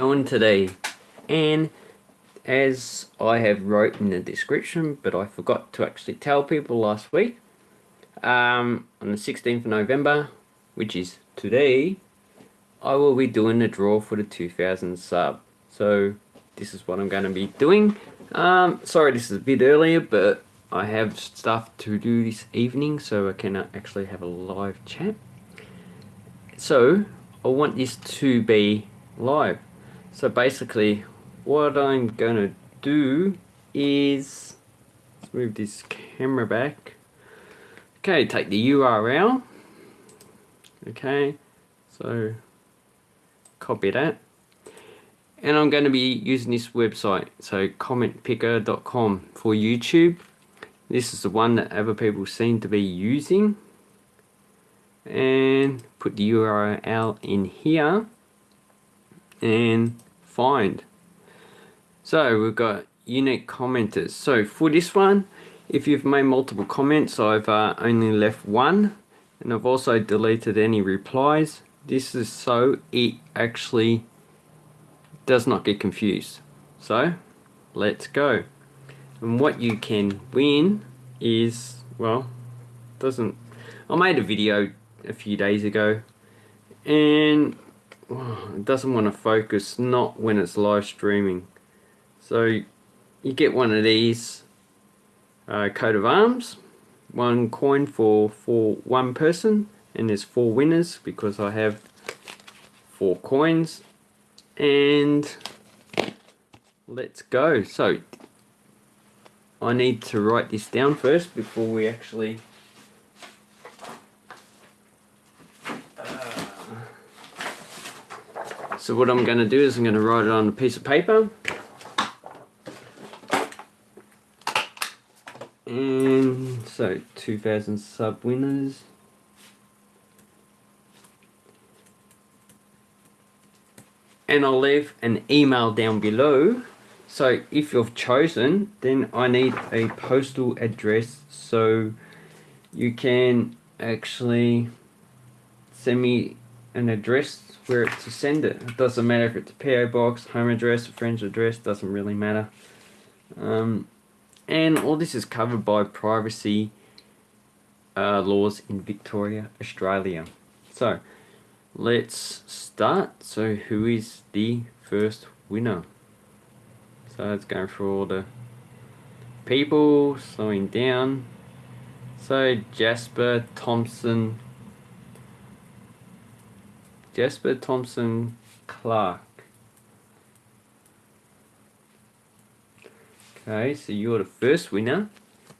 on today. And as I have wrote in the description but I forgot to actually tell people last week um, on the 16th of November which is today I will be doing the draw for the 2000 sub. So this is what I'm going to be doing. Um, sorry this is a bit earlier but I have stuff to do this evening so I cannot actually have a live chat. So I want this to be live so basically what I'm gonna do is move this camera back. Okay take the URL okay so copy that. And I'm going to be using this website so commentpicker.com for YouTube. This is the one that other people seem to be using. And put the URL in here. And find. So we've got unique commenters. So for this one, if you've made multiple comments, I've uh, only left one and I've also deleted any replies. This is so it actually does not get confused. So let's go. And what you can win is, well, doesn't, I made a video a few days ago and it doesn't want to focus not when it's live streaming. So you get one of these uh, coat of arms one coin for for one person and there's four winners because I have four coins. And let's go. So I need to write this down first before we actually So what I'm going to do is I'm going to write it on a piece of paper. And so 2000 sub winners. And I'll leave an email down below. So if you've chosen, then I need a postal address so you can actually send me an address where to send it. It doesn't matter if it's a PO box, home address, friend's address, doesn't really matter. Um, and all this is covered by privacy uh, laws in Victoria, Australia. So let's start. So who is the first winner? So let's go through all the people, slowing down. So Jasper Thompson Jasper Thompson Clark. Okay, so you're the first winner.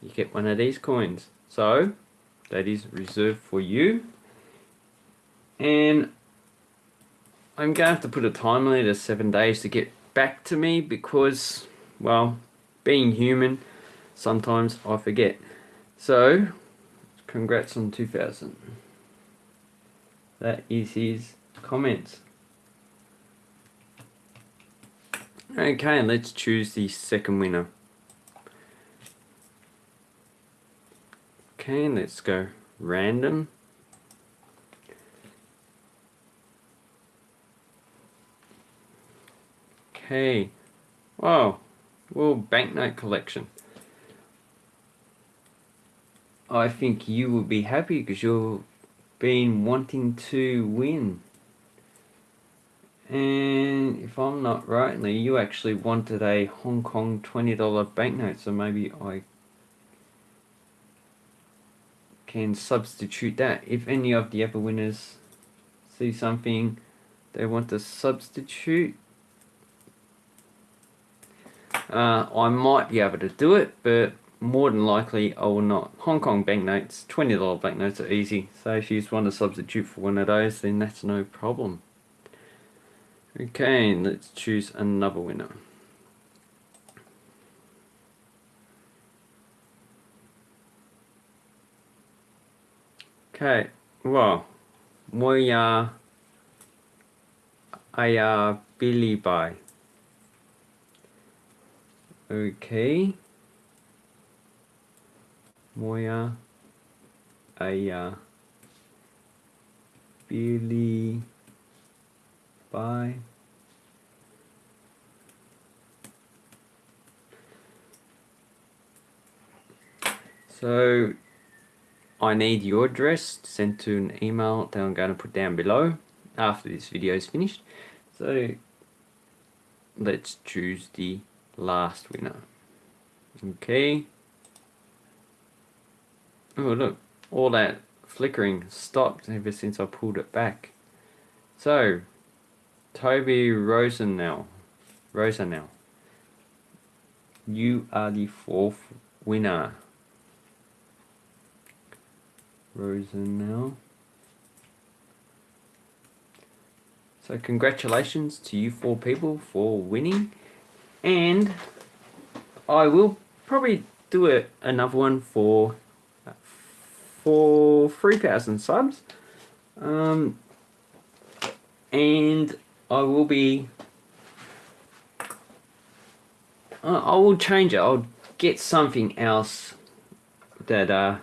You get one of these coins. So, that is reserved for you. And I'm going to have to put a time limit of seven days to get back to me because, well, being human, sometimes I forget. So, congrats on 2000. That is his comments. Okay, let's choose the second winner. Okay, let's go random. Okay, wow, well, banknote collection. I think you will be happy because you've been wanting to win. And if I'm not rightly, you actually wanted a Hong Kong $20 banknote, so maybe I can substitute that. If any of the other winners see something they want to substitute, uh, I might be able to do it, but more than likely I will not. Hong Kong banknotes, $20 banknotes are easy, so if you just want to substitute for one of those, then that's no problem. Okay, let's choose another winner. Okay, well, Moya Aya Billy Bye. Okay. Moya Aya Billy by. So I need your address sent to an email that I'm going to put down below after this video is finished. So let's choose the last winner. Okay. Oh look all that flickering stopped ever since I pulled it back. So Toby Rosenell, Rosenell, you are the fourth winner. Rosenell. So congratulations to you four people for winning. And I will probably do a, another one for for 3,000 subs. Um, and I will be I will change it. I'll get something else that uh,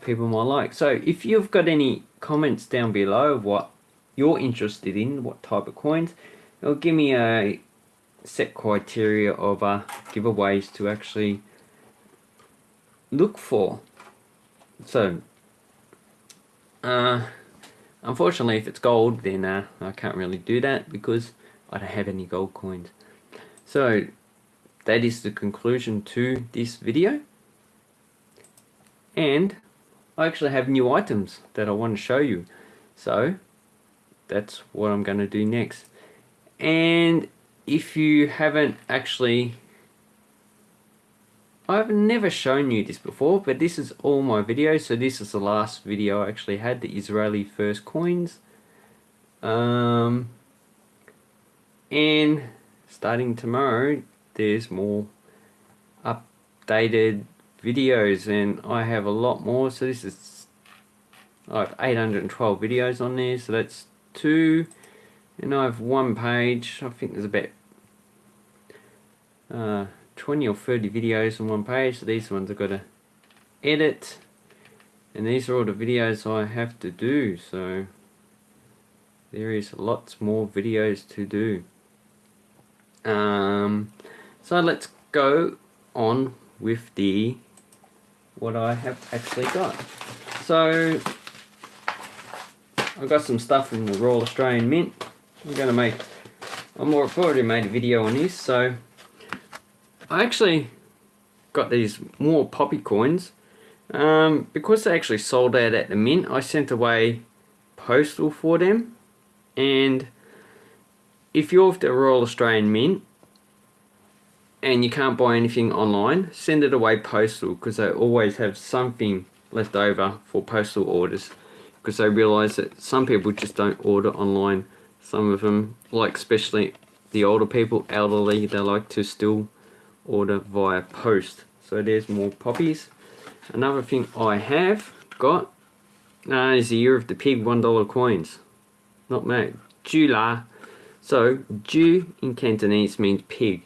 people might like. So if you've got any comments down below of what you're interested in, what type of coins, it'll give me a set criteria of uh, giveaways to actually look for. So, uh, unfortunately, if it's gold, then uh, I can't really do that because I don't have any gold coins. So, that is the conclusion to this video. And I actually have new items that I want to show you. So, that's what I'm going to do next. And if you haven't actually I've never shown you this before, but this is all my videos. So this is the last video I actually had, the Israeli first coins. Um, and starting tomorrow, there's more updated videos and I have a lot more. So this is, I have 812 videos on there. So that's two. And I have one page. I think there's about uh, 20 or 30 videos on one page. So these ones I've got to edit. And these are all the videos I have to do. So there is lots more videos to do. Um, so let's go on with the what I have actually got. So I've got some stuff from the Royal Australian Mint. I'm going to make, I'm already made a video on this, so I actually got these more poppy coins. Um, because they actually sold out at the mint, I sent away postal for them. And if you're with the Royal Australian Mint and you can't buy anything online, send it away postal because they always have something left over for postal orders because they realise that some people just don't order online. Some of them, like especially the older people, elderly, they like to still order via post. So there's more poppies. Another thing I have got uh, is the Year of the Pig $1 coins. Not mad. Jula. So, Jew in Cantonese means pig.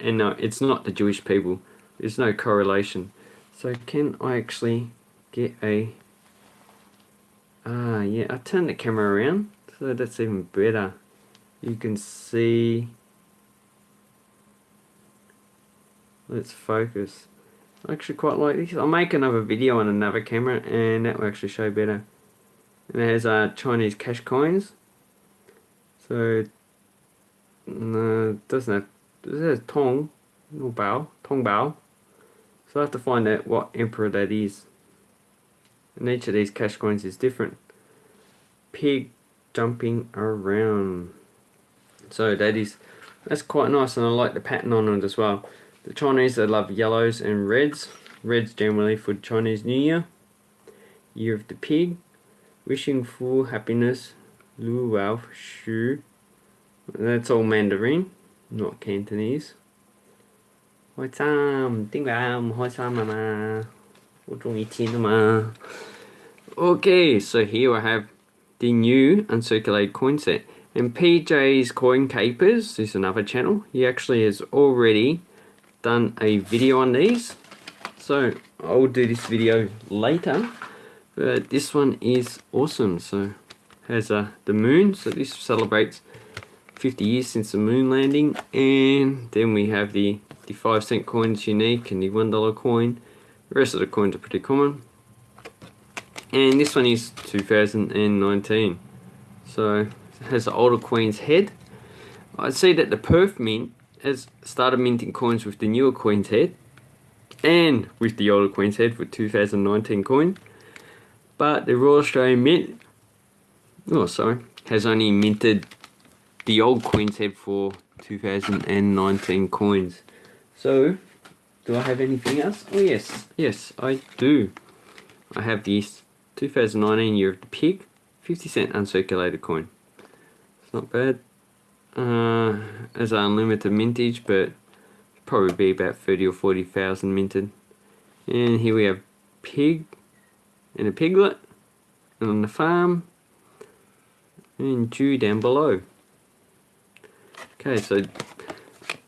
And no, it's not the Jewish people. There's no correlation. So can I actually get a... Ah, yeah, I turn the camera around. So that's even better. You can see Let's focus. I actually quite like this. I'll make another video on another camera and that will actually show better. And it has uh, Chinese cash coins. So, no, doesn't have, it says Tong, or Bao, Tong Bao. So I have to find out what emperor that is. And each of these cash coins is different. Pig jumping around. So that is, that's quite nice and I like the pattern on it as well. The Chinese, they love yellows and reds. Reds generally for Chinese New Year. Year of the Pig. Wishing full happiness. Lu Wao Shu. That's all Mandarin, not Cantonese. What's up? Ding Ram, what's up, Mama? Okay, so here I have the new uncirculated coin set. And PJ's Coin Capers is another channel. He actually has already done a video on these so I'll do this video later but this one is awesome so has uh, the moon so this celebrates 50 years since the moon landing and then we have the the 5 cent coins unique and the $1 coin The rest of the coins are pretty common. And this one is 2019. So it has the older Queen's head. I see that the Perth Mint has started minting coins with the newer Queen's head and with the older Queen's head for 2019 coin. But the Royal Australian Mint, oh sorry, has only minted the old Queen's head for 2019 coins. So, do I have anything else? Oh yes, yes I do. I have this 2019 Year of the Pig, 50 cent uncirculated coin. It's not bad. Uh, as unlimited mintage, but probably be about 30 or 40,000 minted. And here we have pig and a piglet and on the farm and Jew down below. Okay, so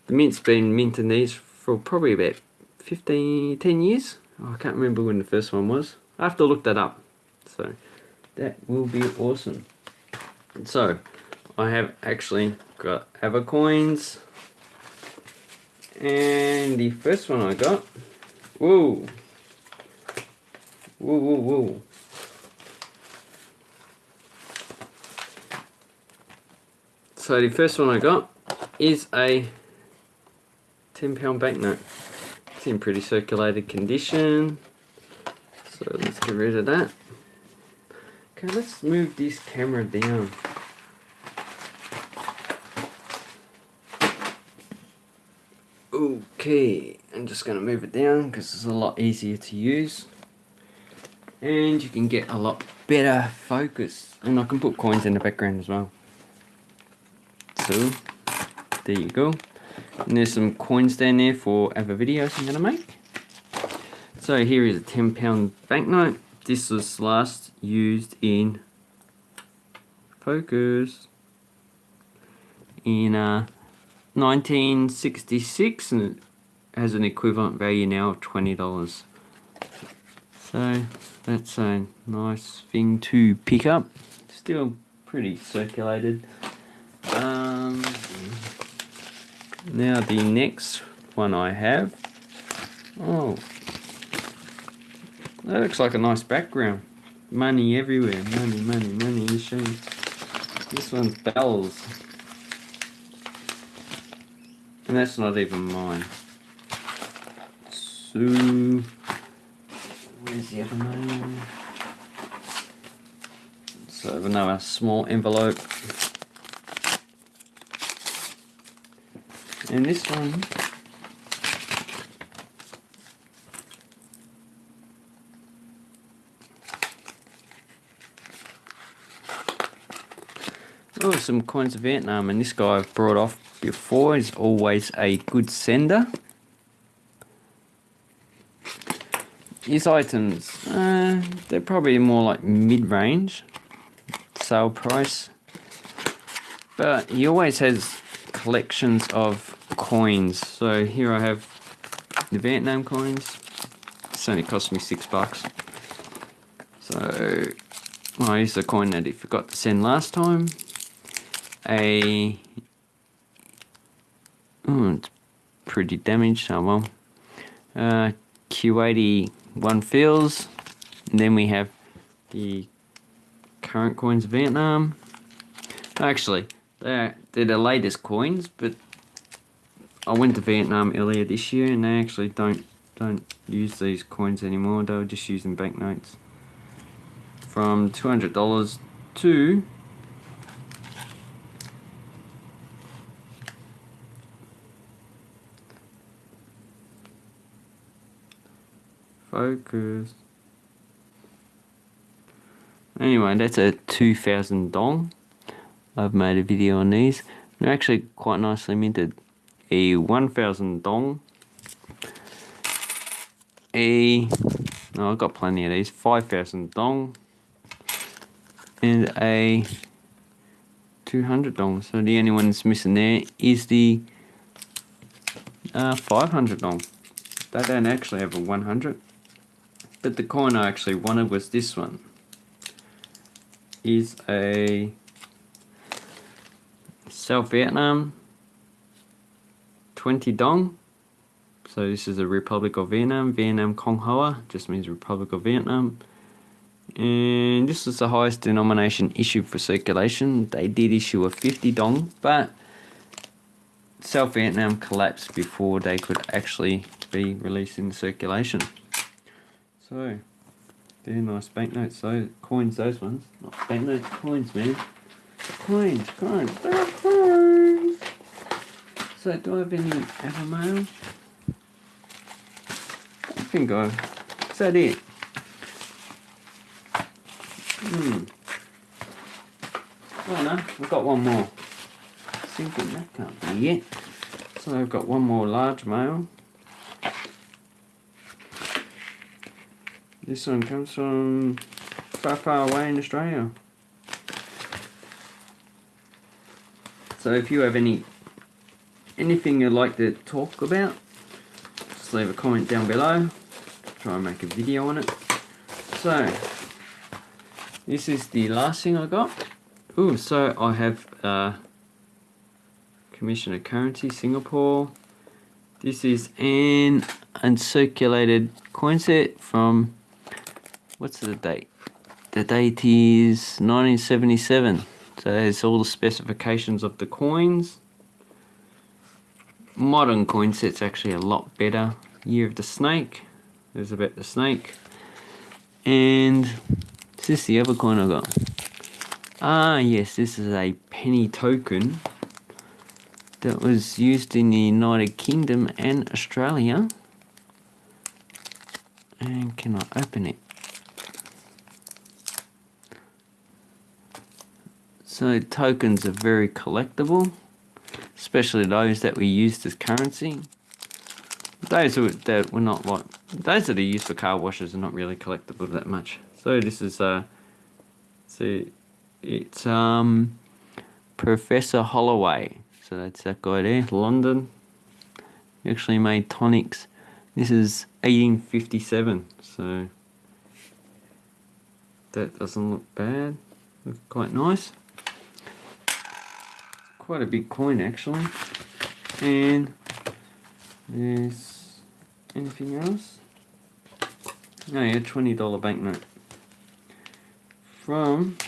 the mint's been minting these for probably about 15, 10 years. Oh, I can't remember when the first one was. I have to look that up. So that will be awesome. So I have actually got eBay coins. And the first one I got, whoa, whoa, whoa, whoa. So the first one I got is a 10 pound banknote. It's in pretty circulated condition. So let's get rid of that. Okay, let's move this camera down. Okay, I'm just going to move it down because it's a lot easier to use. And you can get a lot better focus. And I can put coins in the background as well. So, there you go. And there's some coins down there for other videos I'm going to make. So here is a 10 pound banknote. This was last used in focus in uh, 1966 and it has an equivalent value now of $20. So that's a nice thing to pick up. Still pretty circulated. Um, now the next one I have. Oh, that looks like a nice background. Money everywhere. Money, money, money machine. This one's bells. And that's not even mine. So, where's the other one? So another small envelope. And this one Oh, some coins of Vietnam, and this guy brought off before is always a good sender. His items, uh, they're probably more like mid-range sale price, but he always has collections of coins. So here I have the Vietnam coins. This only cost me six bucks. So, well, here's the coin that he forgot to send last time a oh, it's pretty damaged oh well. Uh, Kuwaiti one fils. And then we have the current coins of Vietnam. Actually they're, they're the latest coins but I went to Vietnam earlier this year and they actually don't don't use these coins anymore. They were just using banknotes. From $200 to Focus. Anyway, that's a 2000 dong. I've made a video on these. They're actually quite nicely minted. A 1000 dong. A, no, I've got plenty of these. 5000 dong. And a 200 dong. So the only one that's missing there is the uh, 500 dong. They don't actually have a 100. But the coin I actually wanted was this one. Is a South Vietnam 20 dong. So this is the Republic of Vietnam. Vietnam Cong Hoa just means Republic of Vietnam. And this is the highest denomination issued for circulation. They did issue a 50 dong, but South Vietnam collapsed before they could actually be released in circulation. So, they're nice banknotes, so coins, those ones. Not banknotes, coins, man. Coins, coins, they're coins. So, do I have any eBay mail? I think I. Is that it? Hmm. Oh no, I've got one more. Thinking that can't be it. So I've got one more large mail. This one comes from far, far away in Australia. So if you have any anything you'd like to talk about, just leave a comment down below. Try and make a video on it. So this is the last thing I got. Ooh, so I have uh, Commissioner Currency Singapore. This is an uncirculated coin set from what's the date? The date is 1977. So there's all the specifications of the coins. Modern coin set's actually a lot better. Year of the Snake. There's about the snake. And is this the other coin I got? Ah yes, this is a penny token that was used in the United Kingdom and Australia. And can I open it? So tokens are very collectible, especially those that we used as currency. Those that were not like those that are used for car washes are not really collectible that much. So this is uh, it's um, Professor Holloway. So that's that guy there, London. He actually made tonics. This is 1857, so that doesn't look bad. Looks quite nice quite a big coin actually. And there's anything else? Oh yeah, $20 banknote. From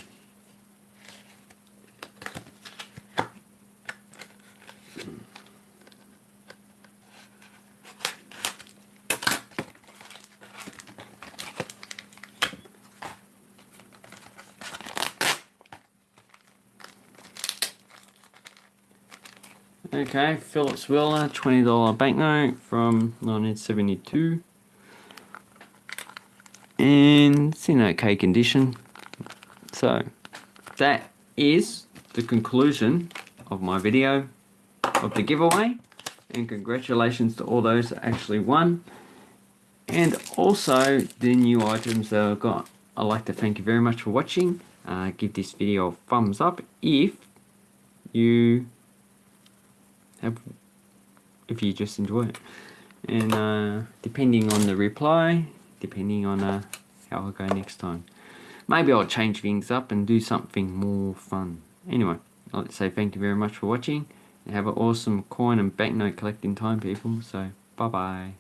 Okay, Phillips Wheeler, $20 banknote from 1972. And it's in okay condition. So, that is the conclusion of my video of the giveaway. And congratulations to all those that actually won. And also the new items that I've got. I'd like to thank you very much for watching. Uh, give this video a thumbs up if you if you just enjoy it. And uh, depending on the reply, depending on uh, how I go next time. Maybe I'll change things up and do something more fun. Anyway, I'd say thank you very much for watching. Have an awesome coin and banknote collecting time, people. So, bye-bye.